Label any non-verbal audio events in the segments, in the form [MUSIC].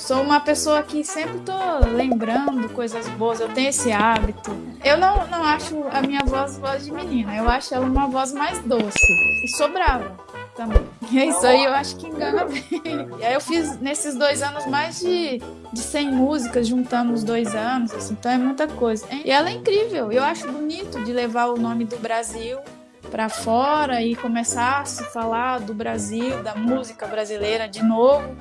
sou uma pessoa que sempre tô lembrando coisas boas, eu tenho esse hábito. Eu não, não acho a minha voz voz de menina, eu acho ela uma voz mais doce. E sou brava também. E isso aí eu acho que engana bem. E aí eu fiz nesses dois anos mais de, de 100 músicas, juntando os dois anos, assim, então é muita coisa. E ela é incrível, eu acho bonito de levar o nome do Brasil para fora e começar a se falar do Brasil, da música brasileira de novo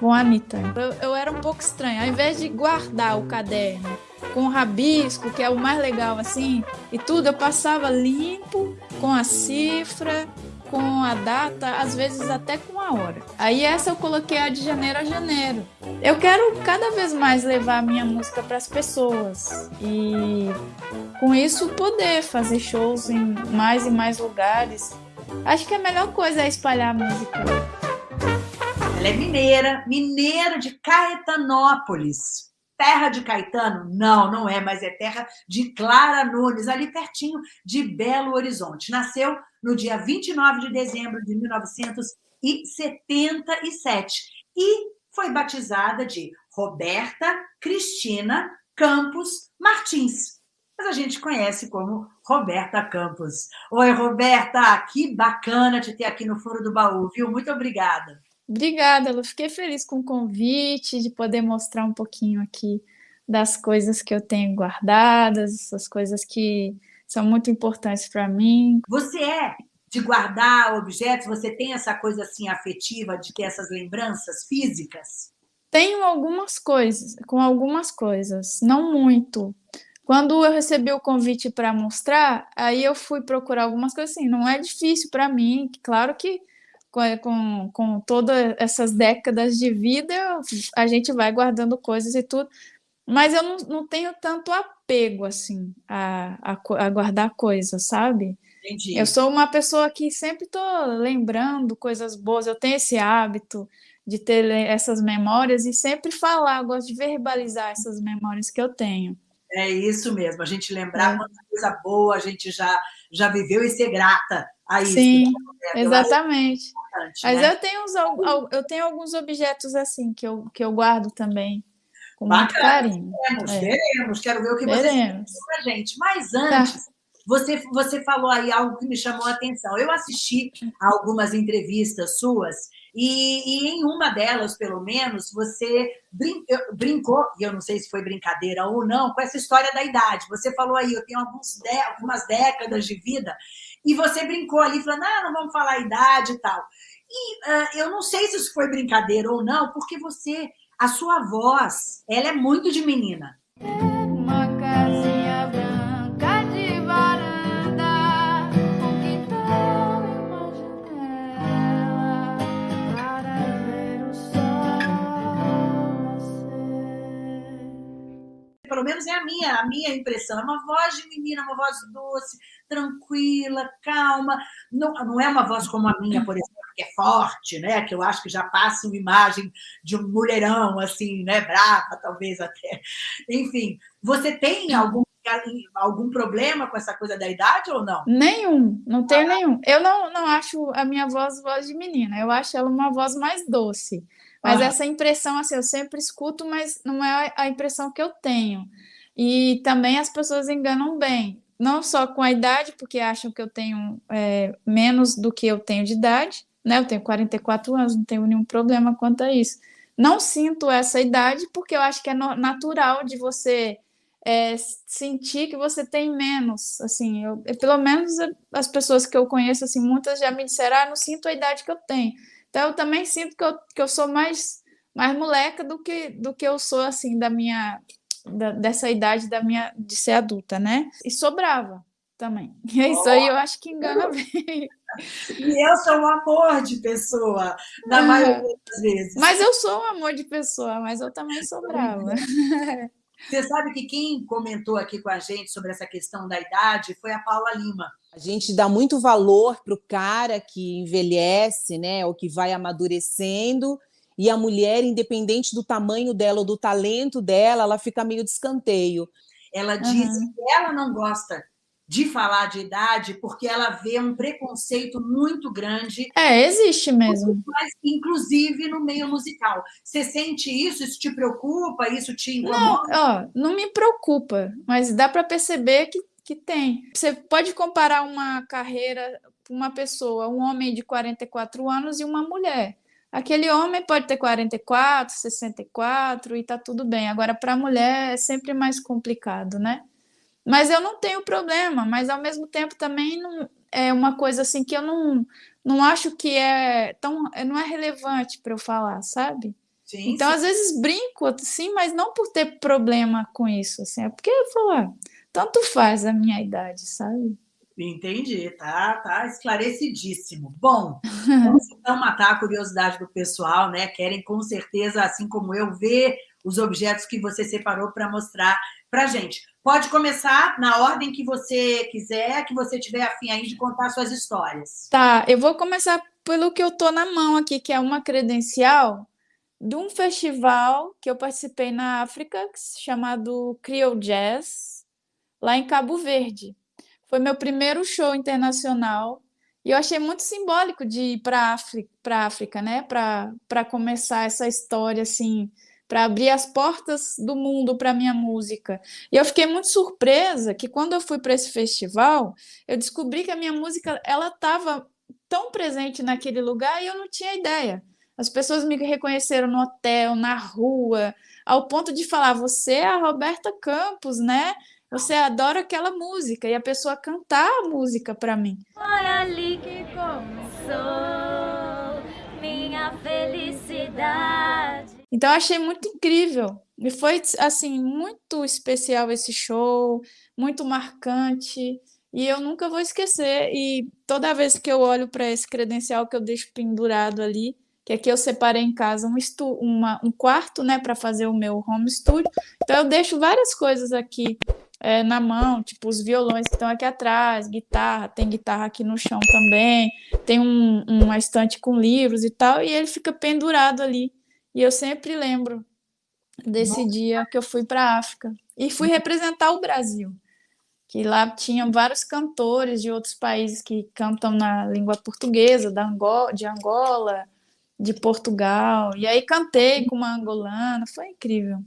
com a Anitta. Eu, eu era um pouco estranha. Ao invés de guardar o caderno com o rabisco, que é o mais legal assim, e tudo, eu passava limpo com a cifra com a data, às vezes até com a hora. Aí essa eu coloquei a de janeiro a janeiro. Eu quero cada vez mais levar a minha música para as pessoas e com isso poder fazer shows em mais e mais lugares. Acho que a melhor coisa é espalhar a música. Ela é mineira, mineira de Caetanópolis terra de Caetano? Não, não é, mas é terra de Clara Nunes, ali pertinho de Belo Horizonte. Nasceu no dia 29 de dezembro de 1977 e foi batizada de Roberta Cristina Campos Martins. Mas a gente conhece como Roberta Campos. Oi, Roberta, que bacana te ter aqui no Foro do Baú, viu? Muito obrigada. Obrigada, eu fiquei feliz com o convite, de poder mostrar um pouquinho aqui das coisas que eu tenho guardadas, essas coisas que são muito importantes para mim. Você é de guardar objetos? Você tem essa coisa assim afetiva de ter essas lembranças físicas? Tenho algumas coisas, com algumas coisas, não muito. Quando eu recebi o convite para mostrar, aí eu fui procurar algumas coisas assim, não é difícil para mim, claro que com, com todas essas décadas de vida, a gente vai guardando coisas e tudo, mas eu não, não tenho tanto apego, assim, a, a, a guardar coisas, sabe? Entendi. Eu sou uma pessoa que sempre estou lembrando coisas boas, eu tenho esse hábito de ter essas memórias e sempre falar, eu gosto de verbalizar essas memórias que eu tenho. É isso mesmo, a gente lembrar é. quanta coisa boa a gente já, já viveu e ser grata a isso. Sim, né? exatamente. Mas né? eu, tenho uns, eu tenho alguns objetos assim que eu, que eu guardo também com Bacana, muito carinho. Veremos, é. veremos, quero ver o que veremos. você para gente. Mas tá. antes, tá. você, você falou aí algo que me chamou a atenção. Eu assisti a algumas entrevistas suas e, e, em uma delas, pelo menos, você brin brincou, e eu não sei se foi brincadeira ou não, com essa história da idade. Você falou aí, eu tenho algumas décadas de vida, e você brincou ali, falando, ah, não vamos falar idade e tal. E uh, eu não sei se isso foi brincadeira ou não, porque você, a sua voz, ela é muito de menina. Uma Pelo menos é a minha, a minha impressão. É uma voz de menina, uma voz doce, tranquila, calma. Não, não é uma voz como a minha, por exemplo que é forte, né? que eu acho que já passa uma imagem de um mulherão, assim, né? brava, talvez até. Enfim, você tem algum algum problema com essa coisa da idade ou não? Nenhum, não tenho ah. nenhum. Eu não, não acho a minha voz voz de menina, eu acho ela uma voz mais doce. Mas ah. essa impressão, assim, eu sempre escuto, mas não é a impressão que eu tenho. E também as pessoas enganam bem, não só com a idade, porque acham que eu tenho é, menos do que eu tenho de idade, né? Eu tenho 44 anos, não tenho nenhum problema quanto a isso. Não sinto essa idade porque eu acho que é natural de você é, sentir que você tem menos, assim, eu, pelo menos as pessoas que eu conheço, assim, muitas já me disseram, ah, não sinto a idade que eu tenho. Então, eu também sinto que eu, que eu sou mais, mais moleca do que, do que eu sou, assim, da minha, da, dessa idade da minha, de ser adulta, né? E sou brava também. E [LAUGHS] é isso aí eu acho que engana bem. E eu sou um amor de pessoa, na maioria das vezes. Mas eu sou um amor de pessoa, mas eu também sou brava. [LAUGHS] Você sabe que quem comentou aqui com a gente sobre essa questão da idade foi a Paula Lima. A gente dá muito valor para o cara que envelhece, né, ou que vai amadurecendo, e a mulher, independente do tamanho dela ou do talento dela, ela fica meio de escanteio. Ela disse uhum. que ela não gosta de falar de idade, porque ela vê um preconceito muito grande. É, existe mesmo. Mas, inclusive no meio musical. Você sente isso? Isso te preocupa? Isso te incomoda? Não, ó, não me preocupa, mas dá para perceber que, que tem. Você pode comparar uma carreira, uma pessoa, um homem de 44 anos e uma mulher. Aquele homem pode ter 44, 64 e tá tudo bem. Agora, para a mulher é sempre mais complicado, né? Mas eu não tenho problema, mas ao mesmo tempo também não, é uma coisa assim que eu não, não acho que é tão não é relevante para eu falar, sabe? Sim, então, sim. às vezes brinco assim, mas não por ter problema com isso, assim, é porque eu falo, ah, tanto faz a minha idade, sabe? Entendi, tá, tá esclarecidíssimo. Bom, vamos [LAUGHS] então matar a curiosidade do pessoal, né? Querem com certeza, assim como eu, ver os objetos que você separou para mostrar para gente. Pode começar na ordem que você quiser, que você tiver afim aí de contar suas histórias. Tá, eu vou começar pelo que eu tô na mão aqui, que é uma credencial de um festival que eu participei na África, chamado Creole Jazz, lá em Cabo Verde. Foi meu primeiro show internacional e eu achei muito simbólico de ir para a África, né? Para começar essa história assim, para abrir as portas do mundo para minha música. E eu fiquei muito surpresa que quando eu fui para esse festival, eu descobri que a minha música ela estava tão presente naquele lugar e eu não tinha ideia. As pessoas me reconheceram no hotel, na rua, ao ponto de falar: "Você é a Roberta Campos, né?" Você adora aquela música e a pessoa cantar a música para mim. Foi ali que começou minha felicidade. Então eu achei muito incrível. E foi assim muito especial esse show, muito marcante. E eu nunca vou esquecer. E toda vez que eu olho para esse credencial que eu deixo pendurado ali, que aqui eu separei em casa um, uma, um quarto né, para fazer o meu home studio. Então eu deixo várias coisas aqui é, na mão, tipo os violões que estão aqui atrás, guitarra, tem guitarra aqui no chão também, tem um, uma estante com livros e tal, e ele fica pendurado ali. E eu sempre lembro desse Nossa. dia que eu fui para a África e fui representar o Brasil, que lá tinham vários cantores de outros países que cantam na língua portuguesa, da Angola, de Angola, de Portugal, e aí cantei com uma angolana, foi incrível.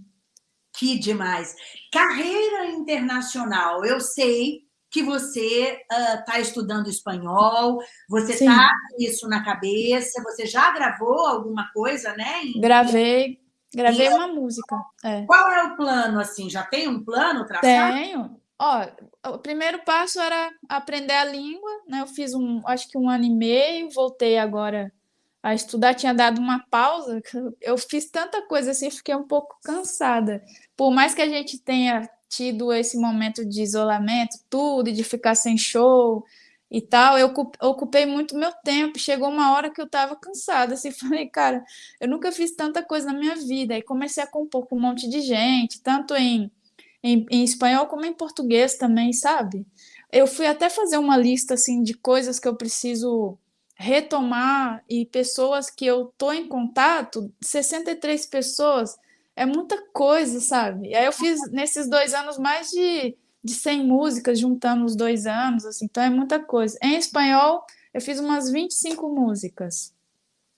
Que demais. Carreira internacional. Eu sei que você está uh, estudando espanhol, você está com isso na cabeça, você já gravou alguma coisa, né? Em... Gravei, gravei e uma eu... música. É. Qual é o plano, assim? Já tem um plano traçado? Tenho. Ó, o primeiro passo era aprender a língua, né? Eu fiz um, acho que um ano e meio, voltei agora a estudar, tinha dado uma pausa, eu fiz tanta coisa assim, fiquei um pouco cansada. Por mais que a gente tenha tido esse momento de isolamento, tudo, de ficar sem show e tal, eu ocupei muito meu tempo. Chegou uma hora que eu estava cansada, assim, [LAUGHS] falei, cara, eu nunca fiz tanta coisa na minha vida. Aí comecei a compor com um monte de gente, tanto em, em, em espanhol como em português também, sabe? Eu fui até fazer uma lista, assim, de coisas que eu preciso retomar e pessoas que eu tô em contato, 63 pessoas, é muita coisa, sabe? Aí eu fiz nesses dois anos mais de, de 100 músicas, juntando os dois anos, assim, então é muita coisa. Em espanhol, eu fiz umas 25 músicas.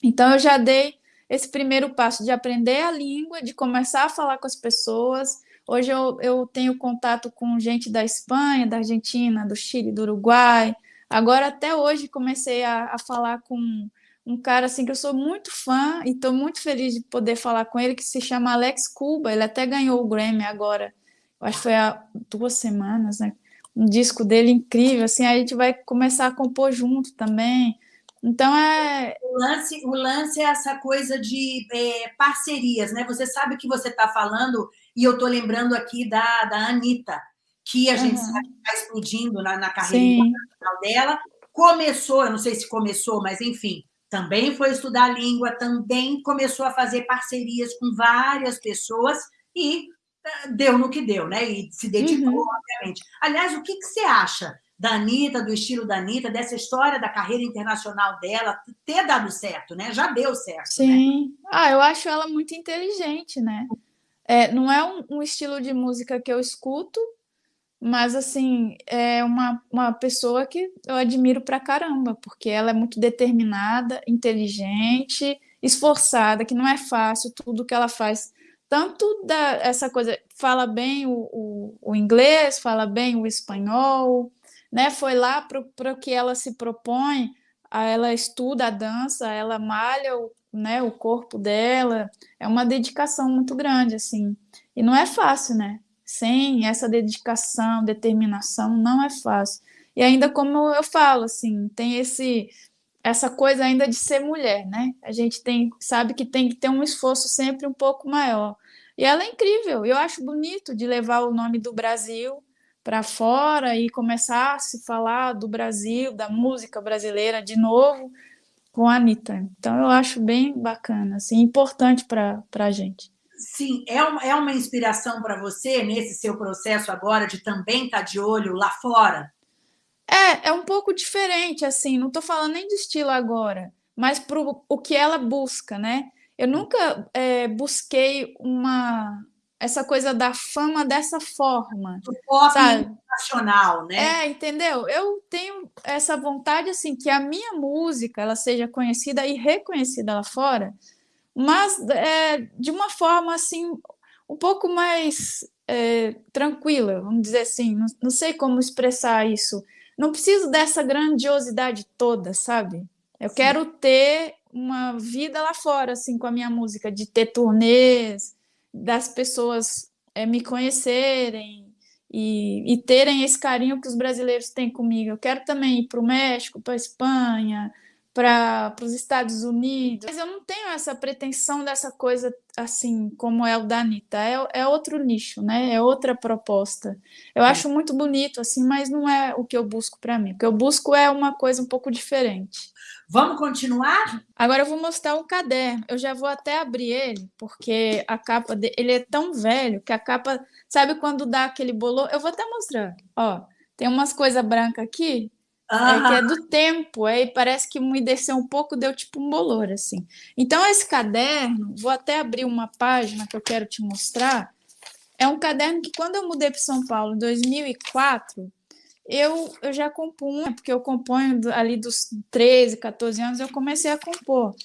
Então eu já dei esse primeiro passo de aprender a língua, de começar a falar com as pessoas. Hoje eu, eu tenho contato com gente da Espanha, da Argentina, do Chile, do Uruguai, Agora, até hoje, comecei a, a falar com um cara assim que eu sou muito fã e estou muito feliz de poder falar com ele, que se chama Alex Cuba. Ele até ganhou o Grammy agora, eu acho que foi há duas semanas, né? Um disco dele incrível, assim, a gente vai começar a compor junto também. Então é. O lance, o lance é essa coisa de é, parcerias, né? Você sabe que você está falando, e eu estou lembrando aqui da, da Anitta que a gente uhum. sabe que está explodindo na, na carreira internacional dela. Começou, eu não sei se começou, mas enfim, também foi estudar a língua, também começou a fazer parcerias com várias pessoas e eh, deu no que deu, né? E se dedicou, uhum. obviamente. Aliás, o que, que você acha da Anitta, do estilo da Anitta, dessa história da carreira internacional dela ter dado certo, né? Já deu certo. Né? Sim. Né? Ah, eu acho ela muito inteligente, né? É, não é um, um estilo de música que eu escuto, mas assim, é uma, uma pessoa que eu admiro pra caramba, porque ela é muito determinada, inteligente, esforçada, que não é fácil tudo que ela faz. Tanto da, essa coisa, fala bem o, o, o inglês, fala bem o espanhol, né? Foi lá para o que ela se propõe, ela estuda a dança, ela malha o, né, o corpo dela, é uma dedicação muito grande, assim. E não é fácil, né? Sem essa dedicação, determinação, não é fácil. E ainda como eu falo, assim, tem esse essa coisa ainda de ser mulher, né? A gente tem, sabe que tem que ter um esforço sempre um pouco maior. E ela é incrível. Eu acho bonito de levar o nome do Brasil para fora e começar a se falar do Brasil, da música brasileira de novo com a Anitta. Então eu acho bem bacana, assim, importante para a gente. Sim, é uma, é uma inspiração para você nesse seu processo agora de também estar tá de olho lá fora? É, é um pouco diferente, assim, não estou falando nem de estilo agora, mas para o que ela busca, né? Eu nunca é, busquei uma essa coisa da fama dessa forma. O pop sabe? nacional, né? É, entendeu? Eu tenho essa vontade, assim, que a minha música ela seja conhecida e reconhecida lá fora, mas é, de uma forma, assim, um pouco mais é, tranquila, vamos dizer assim, não, não sei como expressar isso, não preciso dessa grandiosidade toda, sabe? Eu Sim. quero ter uma vida lá fora, assim, com a minha música, de ter turnês, das pessoas é, me conhecerem e, e, terem esse carinho que os brasileiros têm comigo. Eu quero também ir para o México, para a Espanha, para os Estados Unidos. Mas eu não tenho essa pretensão dessa coisa assim como é o da Anitta. É, é outro nicho, né? É outra proposta. Eu acho muito bonito, assim, mas não é o que eu busco para mim. O que eu busco é uma coisa um pouco diferente. Vamos continuar? Agora eu vou mostrar um caderno. Eu já vou até abrir ele, porque a capa dele ele é tão velho que a capa. Sabe quando dá aquele bolor? Eu vou até mostrar. Ó, tem umas coisas brancas aqui ah. É, que é do tempo, aí parece que umedeceu um pouco, deu tipo um bolor, assim. Então, esse caderno, vou até abrir uma página que eu quero te mostrar, é um caderno que quando eu mudei para São Paulo, em 2004, eu, eu já compunha, porque eu componho ali dos 13, 14 anos, eu comecei a compor.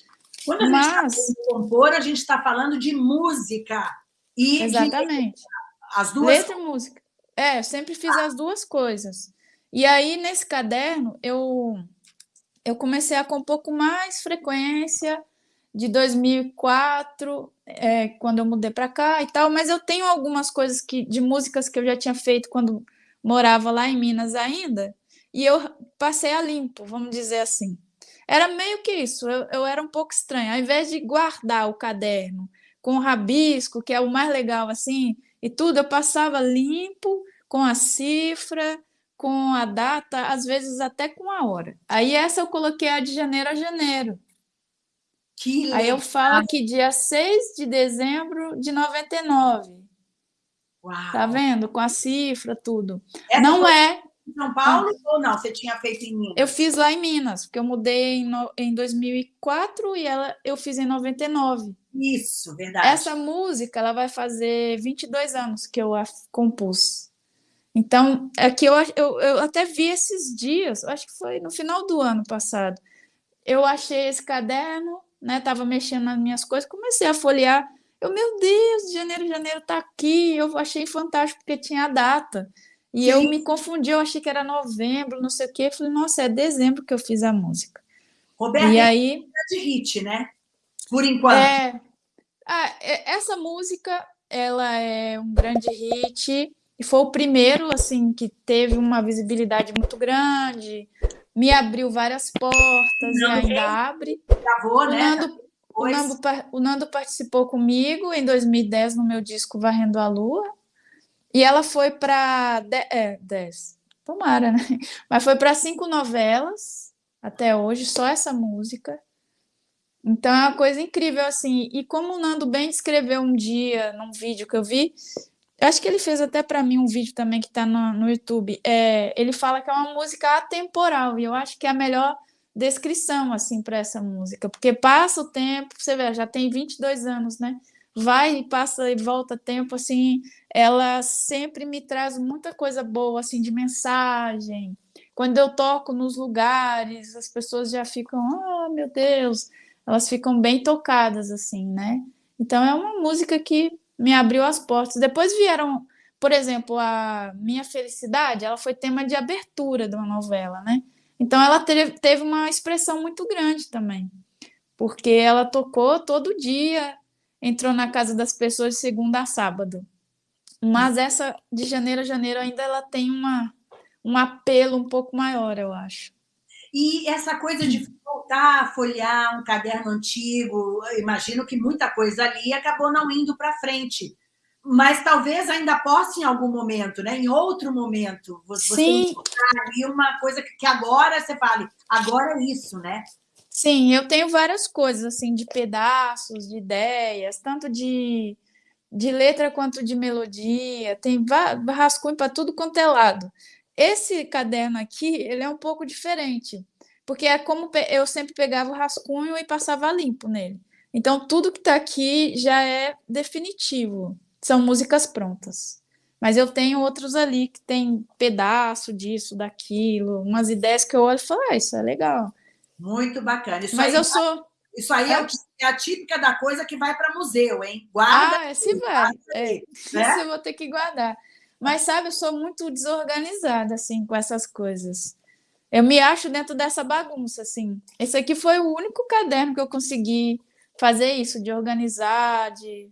Quando a Mas... gente está compor, a gente está falando de música. E Exatamente. De... As duas... Letra e música. É, eu sempre fiz ah. as duas coisas. E aí, nesse caderno, eu, eu comecei a compor com mais frequência de 2004, é, quando eu mudei para cá e tal, mas eu tenho algumas coisas que, de músicas que eu já tinha feito quando morava lá em Minas ainda, e eu passei a limpo, vamos dizer assim. Era meio que isso, eu, eu era um pouco estranha. Ao invés de guardar o caderno com o rabisco, que é o mais legal assim, e tudo, eu passava limpo, com a cifra, com a data, às vezes até com a hora. Aí essa eu coloquei a de janeiro a janeiro. Que legal. Aí eu falo aqui dia 6 de dezembro de 99. Uau. Tá vendo? Com a cifra, tudo. Essa não é. Em São Paulo ah. ou não? Você tinha feito em Minas? Eu fiz lá em Minas, porque eu mudei em, no... em 2004 e ela eu fiz em 99. Isso, verdade. Essa música ela vai fazer 22 anos que eu a compus. Então, é que eu, eu, eu até vi esses dias, acho que foi no final do ano passado. Eu achei esse caderno, né? Tava mexendo nas minhas coisas, comecei a folhear. Eu, meu Deus, janeiro, janeiro tá aqui. Eu achei fantástico porque tinha a data. E Sim. eu me confundi, eu achei que era novembro, não sei o quê. Eu falei, nossa, é dezembro que eu fiz a música. Roberto, e aí é de hit, né? Por enquanto. É, ah, essa música, ela é um grande hit. E foi o primeiro, assim, que teve uma visibilidade muito grande, me abriu várias portas Não, e ainda abre. Gravou, o né? Nando, o, Nando, o Nando participou comigo em 2010 no meu disco Varrendo a Lua. E ela foi para é, 10. Tomara, né? [LAUGHS] Mas foi para cinco novelas até hoje, só essa música. Então é uma coisa incrível, assim. E como o Nando bem descreveu um dia, num vídeo que eu vi, eu acho que ele fez até para mim um vídeo também que está no, no YouTube. É, ele fala que é uma música atemporal, e eu acho que é a melhor descrição assim para essa música, porque passa o tempo, você vê, já tem 22 anos, né? vai e passa e volta tempo, assim, ela sempre me traz muita coisa boa, assim, de mensagem. Quando eu toco nos lugares, as pessoas já ficam, oh, meu Deus, elas ficam bem tocadas, assim, né? Então é uma música que me abriu as portas. Depois vieram, por exemplo, a Minha Felicidade, ela foi tema de abertura de uma novela, né? Então ela teve, uma expressão muito grande também, porque ela tocou todo dia, entrou na casa das pessoas de segunda a sábado. Mas essa de janeiro a janeiro ainda ela tem uma, um apelo um pouco maior, eu acho. E essa coisa de voltar a folhear um caderno antigo, imagino que muita coisa ali acabou não indo para frente. Mas talvez ainda possa em algum momento, né? em outro momento, você Sim. ali uma coisa que agora você fale, agora é isso, né? Sim, eu tenho várias coisas, assim, de pedaços, de ideias, tanto de, de letra quanto de melodia, tem rascunho para tudo quanto é lado. Esse caderno aqui, ele é um pouco diferente, porque é como eu sempre pegava o rascunho e passava limpo nele. Então, tudo que está aqui já é definitivo, são músicas prontas. Mas eu tenho outros ali que tem pedaço disso, daquilo, umas ideias que eu olho e falo, ah, isso é legal. Muito bacana. Isso Mas aí, eu sou. Isso aí é, é a típica da coisa que vai para museu, hein? Guarda. Ah, esse vai. É, né? [LAUGHS] Isso eu vou ter que guardar. Mas, sabe, eu sou muito desorganizada, assim, com essas coisas. Eu me acho dentro dessa bagunça, assim. Esse aqui foi o único caderno que eu consegui fazer isso, de organizar, de,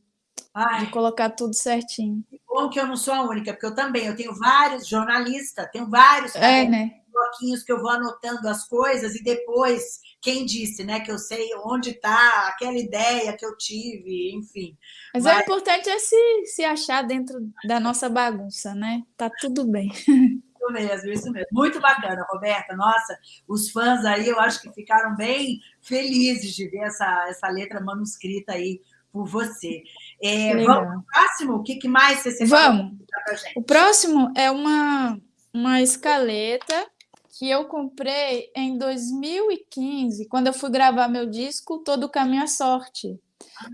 de colocar tudo certinho. Que bom que eu não sou a única, porque eu também, eu tenho vários jornalistas, tenho vários é, né? bloquinhos que eu vou anotando as coisas e depois, quem disse, né, que eu sei onde está aquela ideia que eu tive, enfim. Mas, Mas... o importante é se, se achar dentro da nossa bagunça, né? Tá tudo bem. [LAUGHS] Isso mesmo, isso mesmo. Muito bacana, Roberta. Nossa, os fãs aí, eu acho que ficaram bem felizes de ver essa, essa letra manuscrita aí por você. É, vamos para o próximo? O que, que mais você? Vamos. O próximo é uma, uma escaleta que eu comprei em 2015, quando eu fui gravar meu disco Todo Caminho à Sorte.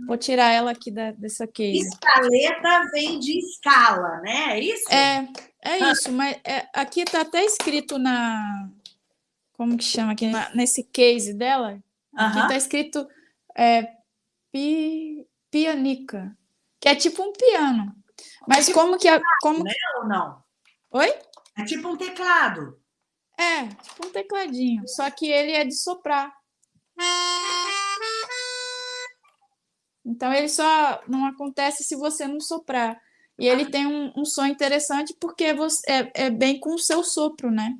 Vou tirar ela aqui da, dessa case. Escaleta vem de escala, né? É isso? É, é ah. isso, mas é, aqui está até escrito na. Como que chama aqui? Na, nesse case dela. Aqui está escrito é, pi, pianica, que é tipo um piano. Mas é tipo como que. A, como... Né, ou não? Oi? É tipo um teclado. É, tipo um tecladinho, só que ele é de soprar. Então ele só não acontece se você não soprar. E ele tem um, um som interessante porque você, é, é bem com o seu sopro, né?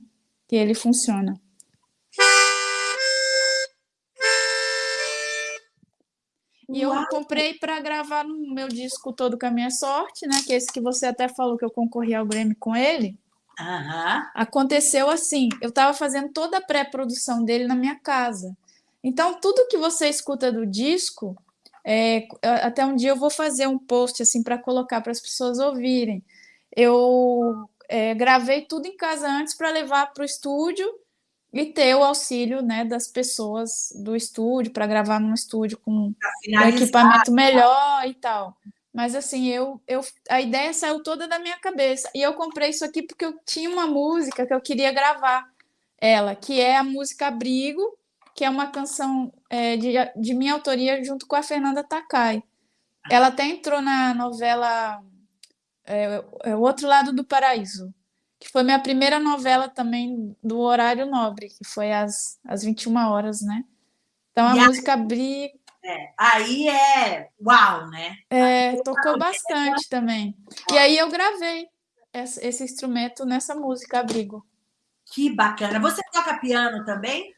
Que ele funciona. E eu comprei para gravar no meu disco todo com a minha sorte, né? Que é esse que você até falou que eu concorri ao Grammy com ele. Uhum. Aconteceu assim, eu estava fazendo toda a pré-produção dele na minha casa. Então, tudo que você escuta do disco, é, até um dia eu vou fazer um post assim para colocar para as pessoas ouvirem. Eu é, gravei tudo em casa antes para levar para o estúdio e ter o auxílio né, das pessoas do estúdio para gravar num estúdio com um equipamento melhor e tal. Mas assim, eu, eu, a ideia saiu toda da minha cabeça. E eu comprei isso aqui porque eu tinha uma música que eu queria gravar ela, que é a música Abrigo, que é uma canção é, de, de minha autoria junto com a Fernanda Takai. Ela até entrou na novela é, é, O Outro Lado do Paraíso, que foi minha primeira novela também do horário nobre, que foi às, às 21 horas, né? Então a e música Abrigo é, aí é uau, né? É, tocou bastante também. E aí eu gravei esse, esse instrumento nessa música, Abrigo. Que bacana. Você toca piano também?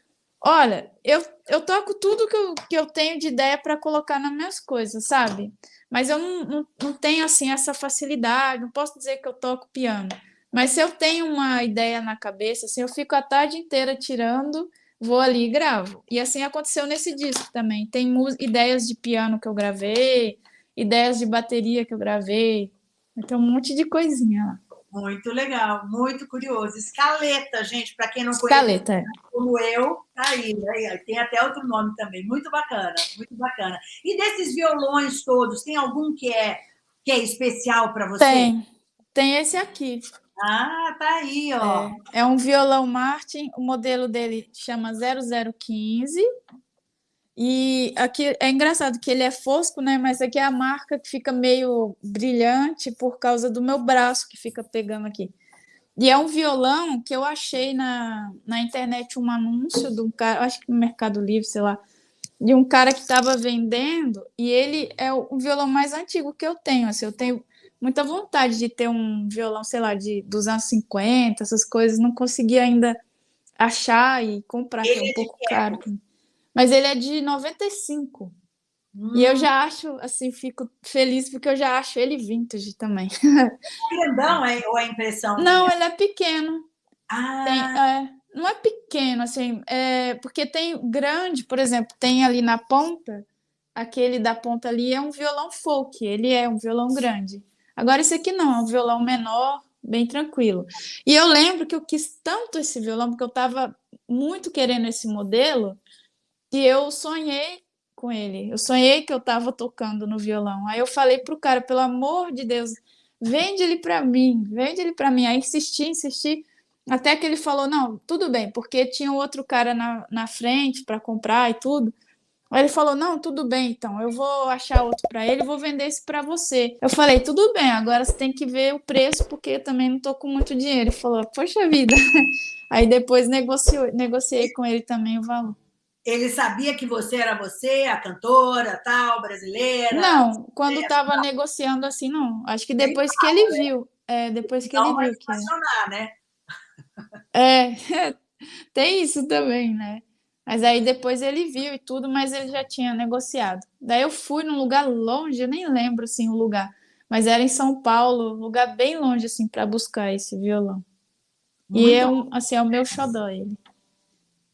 Olha, eu, eu toco tudo que eu, que eu tenho de ideia para colocar nas minhas coisas, sabe? Mas eu não, não, não tenho assim essa facilidade, não posso dizer que eu toco piano. Mas se eu tenho uma ideia na cabeça, assim, eu fico a tarde inteira tirando vou ali e gravo. E assim aconteceu nesse disco também. Tem ideias de piano que eu gravei, ideias de bateria que eu gravei. Então, um monte de coisinha lá. Muito legal, muito curioso. Escaleta, gente, para quem não conhece, Escaleta. É. como eu, tá aí, né? tem até outro nome também. Muito bacana, muito bacana. E desses violões todos, tem algum que é que é especial para você? Tem, tem esse aqui. Ah, tá aí, ó. É, é um violão Martin, o modelo dele chama 0015 e aqui é engraçado que ele é fosco, né? Mas aqui é a marca que fica meio brilhante por causa do meu braço que fica pegando aqui. E é um violão que eu achei na, na internet um anúncio de um cara, acho que no Mercado Livre, sei lá, de um cara que estava vendendo, e ele é o violão mais antigo que eu tenho. Assim, eu tenho muita vontade de ter um violão, sei lá, de, dos anos 50, essas coisas, não consegui ainda achar e comprar, que é um pouco caro. Mas ele é de 95. Hum. E eu hum. já acho, assim, fico feliz porque eu já acho ele vintage também. [LAUGHS] É grandão é, ou é impressão? Não, ele é pequeno. Ah. Tem, é, não é pequeno, assim, é, porque tem grande, por exemplo, tem ali na ponta, aquele da ponta ali é um violão folk, ele é um violão grande. Agora esse aqui não, é um violão menor, bem tranquilo. E eu lembro que eu quis tanto esse violão, porque eu estava muito querendo esse modelo, que eu sonhei com ele. Eu sonhei que eu estava tocando no violão. Aí eu falei pro cara, pelo amor de Deus, vende ele para mim, vende ele para mim. Aí insisti, insisti, até que ele falou, não, tudo bem, porque tinha outro cara na, na frente para comprar e tudo. Aí ele falou, não, tudo bem, então, eu vou achar outro para ele, vou vender esse para você. Eu falei, tudo bem, agora você tem que ver o preço, porque eu também não tô com muito dinheiro. Ele falou, poxa vida. [LAUGHS] Aí depois negociou, negociei com ele também o valor. Ele sabia que você era você, a cantora, tal, brasileira? Não, quando estava negociando assim, não. Acho que depois que ele né? viu. É, depois que não ele viu que. Funcionar, né? É, [LAUGHS] tem isso também, né? Mas aí depois ele viu e tudo, mas ele já tinha negociado. Daí eu fui num lugar longe, eu nem lembro assim o lugar, mas era em São Paulo, lugar bem longe assim para buscar esse violão. Muito e é um, assim, é o meu xodó ele.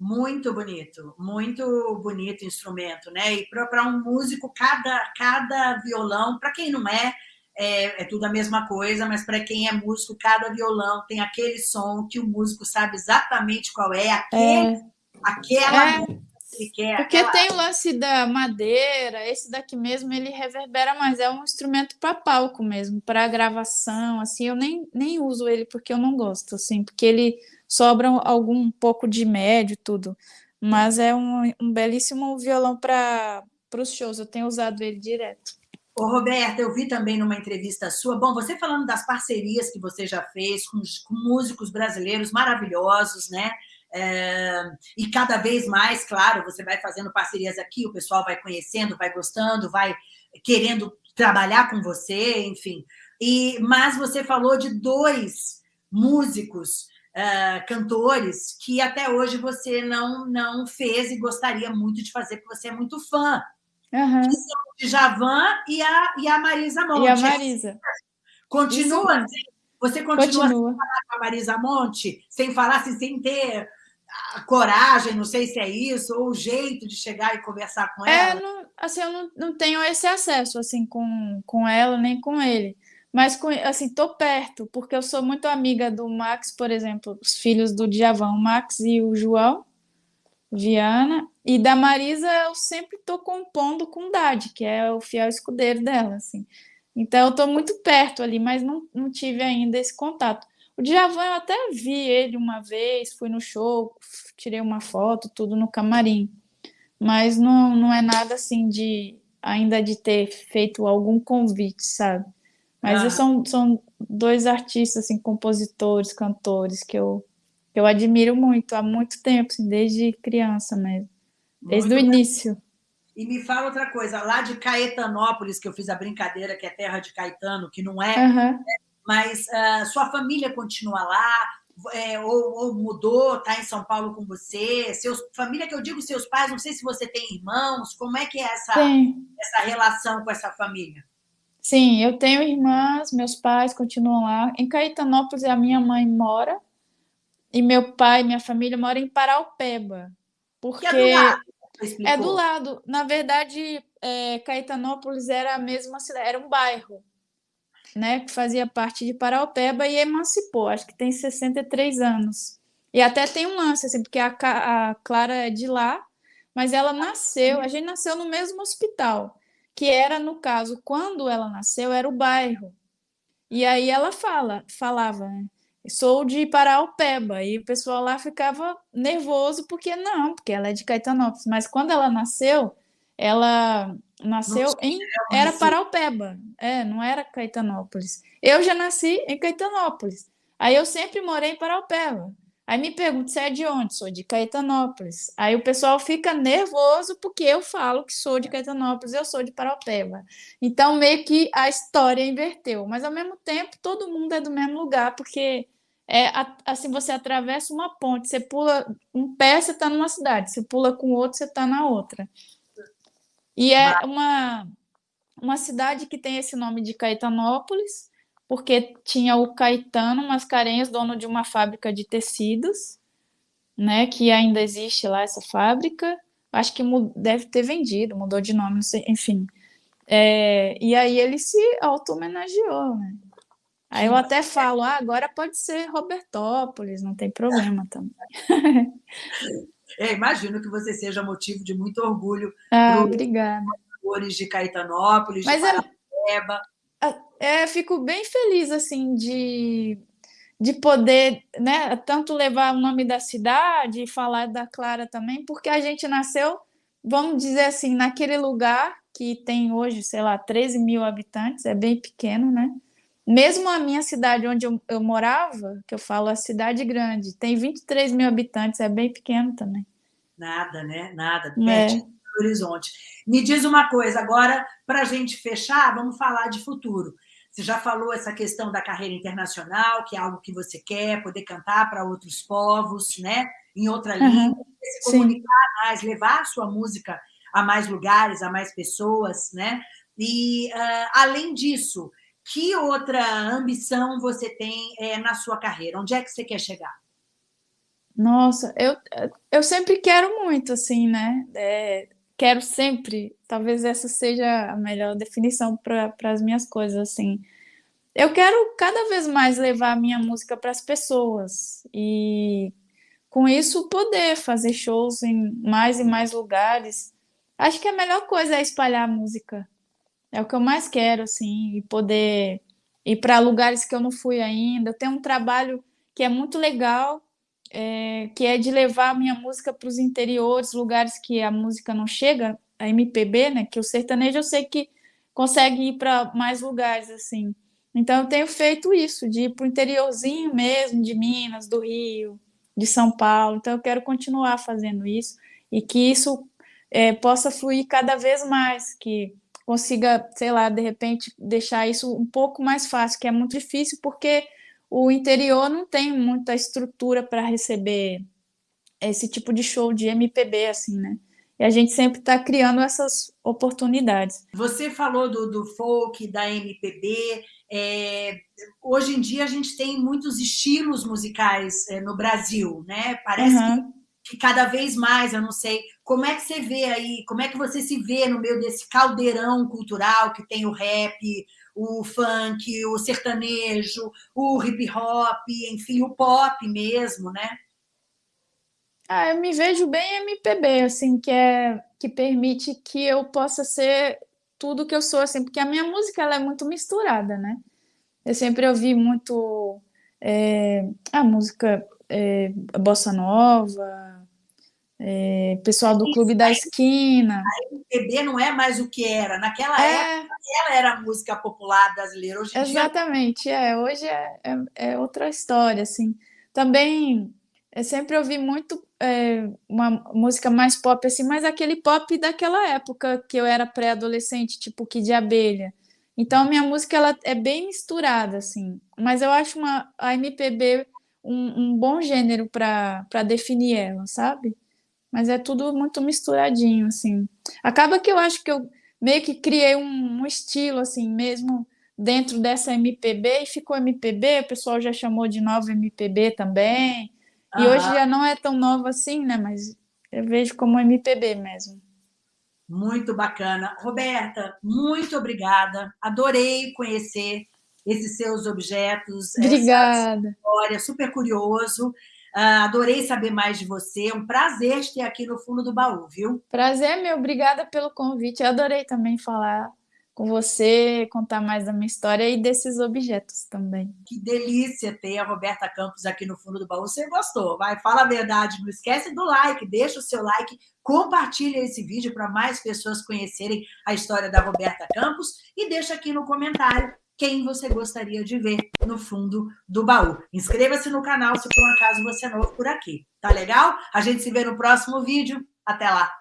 Muito bonito, muito bonito instrumento, né? E para um músico, cada, cada violão, para quem não é, é, é, tudo a mesma coisa, mas para quem é músico, cada violão tem aquele som que o músico sabe exatamente qual é, aquele, é, aquela é, que quer. Porque aquela... tem o lance da madeira, esse daqui mesmo ele reverbera mais, é um instrumento para palco mesmo, para gravação, assim, eu nem, nem uso ele porque eu não gosto, assim, porque ele sobra algum pouco de médio tudo. Mas é um, um belíssimo violão para os shows, eu tenho usado ele direto. Ô, Roberta, eu vi também numa entrevista sua, bom, você falando das parcerias que você já fez com, com músicos brasileiros maravilhosos, né? É, e cada vez mais, claro, você vai fazendo parcerias aqui, o pessoal vai conhecendo, vai gostando, vai querendo trabalhar com você, enfim. E, mas você falou de dois músicos uh, cantores que até hoje você não, não fez e gostaria muito de fazer, porque você é muito fã. Uhum. Que são o Djavan e a, e a Marisa Monte. E a Marisa. Continua? Você continua, continua. falar com a Marisa Monte, sem falar assim, sem ter a coragem, não sei se é isso, ou o jeito de chegar e conversar com é, ela? É, não, assim, eu não, não tenho esse acesso assim com, com ela nem com ele. Mas, assim, tô perto, porque eu sou muito amiga do Max, por exemplo, os filhos do Djavan, o Max e o João Viana, e da Marisa eu sempre tô compondo com o Dade, que é o fiel escudeiro dela, assim. Então eu tô muito perto ali, mas não, não tive ainda esse contato. O Djavan eu até vi ele uma vez, fui no show, tirei uma foto, tudo no camarim. Mas não, não é nada assim de ainda de ter feito algum convite, sabe? Mas ah. são, são dois artistas, assim, compositores, cantores, que eu, que eu admiro muito, há muito tempo, assim, desde criança mesmo. Desde muito o início. E me fala outra coisa, lá de Caetanópolis, que eu fiz a brincadeira, que é terra de Caetano, que não é, uhum. mas uh, sua família continua lá, é, ou, ou, mudou, está em São Paulo com você? Seus, família que eu digo seus pais, não sei se você tem irmãos, como é que é essa, essa relação com essa família? Sim, eu tenho irmãs, meus pais continuam lá. Em Caetanópolis, a minha mãe mora, e meu pai, minha família, mora em Paraupeba. Porque é do lado. É do lado. Na verdade, é, Caetanópolis era a mesma cidade, era um bairro. né, que fazia parte de Paraupeba e emancipou, acho que tem 63 anos. E até tem um lance, assim, porque a, a Clara é de lá, mas ela nasceu, a gente nasceu no mesmo hospital, que era, no caso, quando ela nasceu, era o bairro. E aí ela fala, falava, né? Sou de Paraupeba, e o pessoal lá ficava nervoso, porque não, porque ela é de Caetanópolis, mas quando ela nasceu, ela nasceu Nossa, em era Paraupeba, é, não era Caetanópolis. Eu já nasci em Caetanópolis. Aí eu sempre morei em Paraupeba. Aí me pergunto se é de onde? Sou de Caetanópolis. Aí o pessoal fica nervoso porque eu falo que sou de Caetanópolis, eu sou de Paraupeba. Então meio que a história inverteu, mas ao mesmo tempo todo mundo é do mesmo lugar, porque é assim você atravessa uma ponte, você pula um pé, você está numa cidade, você pula com o outro, você está na outra. E é uma, uma cidade que tem esse nome de Caetanópolis, porque tinha o Caetano Mascarenhas, dono de uma fábrica de tecidos, né, que ainda existe lá essa fábrica. Acho que deve ter vendido, mudou de nome, sei, enfim. É, e aí ele se auto-homenageou, né? Aí eu até falo, ah, agora pode ser Robertópolis, não tem problema também. [LAUGHS] É, imagino que você seja motivo de muito orgulho ah, para obrigada. os de Caetanópolis, Mas de é Paraíba. É, é, fico bem feliz assim de, de poder, né, tanto levar o nome da cidade e falar da Clara também, porque a gente nasceu, vamos dizer assim, naquele lugar que tem hoje, sei lá, 13 mil habitantes, é bem pequeno, né? Mesmo a minha cidade onde eu, eu, morava, que eu falo a cidade grande, tem 23 mil habitantes, é bem pequeno também. Nada, né? Nada, é. do horizonte. Me diz uma coisa, agora, para a gente fechar, vamos falar de futuro. Você já falou essa questão da carreira internacional, que é algo que você quer, poder cantar para outros povos, né? Em outra uhum. língua, se comunicar Sim. mais, levar a sua música a mais lugares, a mais pessoas, né? E, uh, além disso, que outra ambição você tem é, na sua carreira? Onde é que você quer chegar? Nossa, eu, eu sempre quero muito, assim, né? É, quero sempre, talvez essa seja a melhor definição para as minhas coisas, assim. Eu quero cada vez mais levar a minha música para as pessoas e com isso poder fazer shows em mais e mais lugares. Acho que a melhor coisa é espalhar a música. É o que eu mais quero, assim, e poder ir para lugares que eu não fui ainda. Eu tenho um trabalho que é muito legal, é, que é de levar a minha música para os interiores, lugares que a música não chega, a MPB, né? Que o sertanejo eu sei que consegue ir para mais lugares, assim. Então eu tenho feito isso, de ir para o interiorzinho mesmo, de Minas, do Rio, de São Paulo. Então eu quero continuar fazendo isso e que isso é, possa fluir cada vez mais, que consiga, sei lá, de repente deixar isso um pouco mais fácil, que é muito difícil porque o interior não tem muita estrutura para receber esse tipo de show de MPB, assim, né? E a gente sempre está criando essas oportunidades. Você falou do, do folk, da MPB. É, hoje em dia a gente tem muitos estilos musicais é, no Brasil, né? Parece uhum. que que cada vez mais, eu não sei, como é que você vê aí, como é que você se vê no meio desse caldeirão cultural que tem o rap, o funk, o sertanejo, o hip hop, enfim, o pop mesmo, né? Ah, eu me vejo bem MPB, assim, que é que permite que eu possa ser tudo que eu sou, assim, porque a minha música ela é muito misturada, né? Eu sempre ouvi muito é, a música é, bossa nova, é, pessoal do Clube da Esquina. A MPB não é mais o que era. Naquela é... época, ela era a música popular brasileira. Hoje Exatamente, dia... é. Hoje é, é, é, outra história, assim. Também, eu sempre ouvi muito é, uma música mais pop, assim, mas aquele pop daquela época que eu era pré-adolescente, tipo Kid de Abelha. Então, minha música ela é bem misturada, assim. Mas eu acho uma, a MPB um, um bom gênero para definir ela, sabe? Mas é tudo muito misturadinho, assim. Acaba que eu acho que eu meio que criei um, um estilo, assim, mesmo dentro dessa MPB, e ficou MPB, o pessoal já chamou de nova MPB também. E hoje já não é tão nova assim, né? Mas eu vejo como MPB mesmo. Muito bacana. Roberta, muito obrigada. Adorei conhecer esses seus objetos. Obrigada. história, super curioso. Uh, adorei saber mais de você. É um prazer ter aqui no fundo do baú, viu? Prazer é meu. Obrigada pelo convite. Eu adorei também falar com você, contar mais da minha história e desses objetos também. Que delícia ter a Roberta Campos aqui no fundo do baú. Você gostou? Vai, fala a verdade. Não esquece do like, deixa o seu like, compartilha esse vídeo para mais pessoas conhecerem a história da Roberta Campos e deixa aqui no comentário quem você gostaria de ver no fundo do baú. Inscreva-se no canal se por um acaso você é novo por aqui. Tá legal? A gente se vê no próximo vídeo. Até lá!